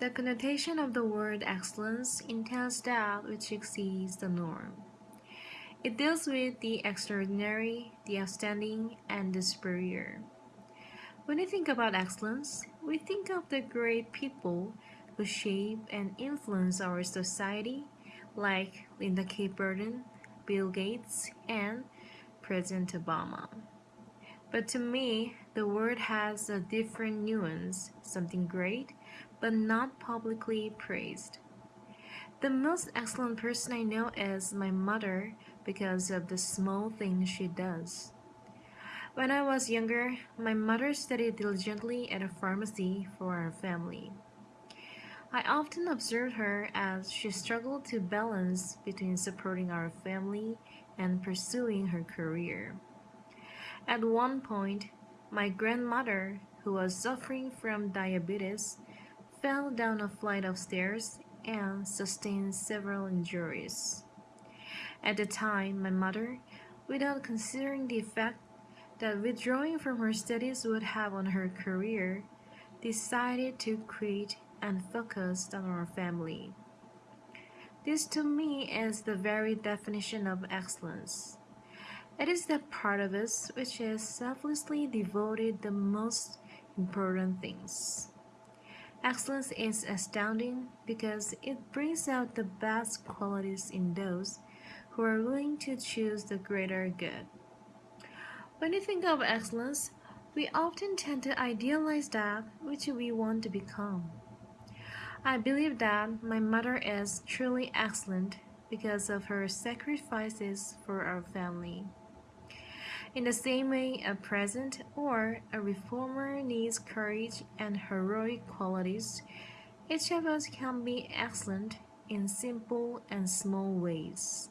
The connotation of the word excellence entails that which exceeds the norm. It deals with the extraordinary, the outstanding, and the superior. When we think about excellence, we think of the great people who shape and influence our society, like Linda K. Burden, Bill Gates, and President Obama. But to me, the word has a different nuance, something great, but not publicly praised. The most excellent person I know is my mother because of the small things she does. When I was younger, my mother studied diligently at a pharmacy for our family. I often observed her as she struggled to balance between supporting our family and pursuing her career. At one point, my grandmother, who was suffering from diabetes, fell down a flight of stairs and sustained several injuries. At the time, my mother, without considering the effect that withdrawing from her studies would have on her career, decided to quit and focus on our family. This to me is the very definition of excellence. It is that part of us which is selflessly devoted the most important things. Excellence is astounding because it brings out the best qualities in those who are willing to choose the greater good. When we think of excellence, we often tend to idealize that which we want to become. I believe that my mother is truly excellent because of her sacrifices for our family. In the same way, a president or a reformer needs courage and heroic qualities, each of us can be excellent in simple and small ways.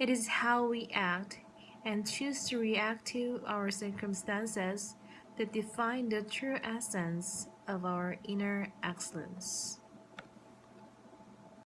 It is how we act and choose to react to our circumstances that define the true essence of our inner excellence.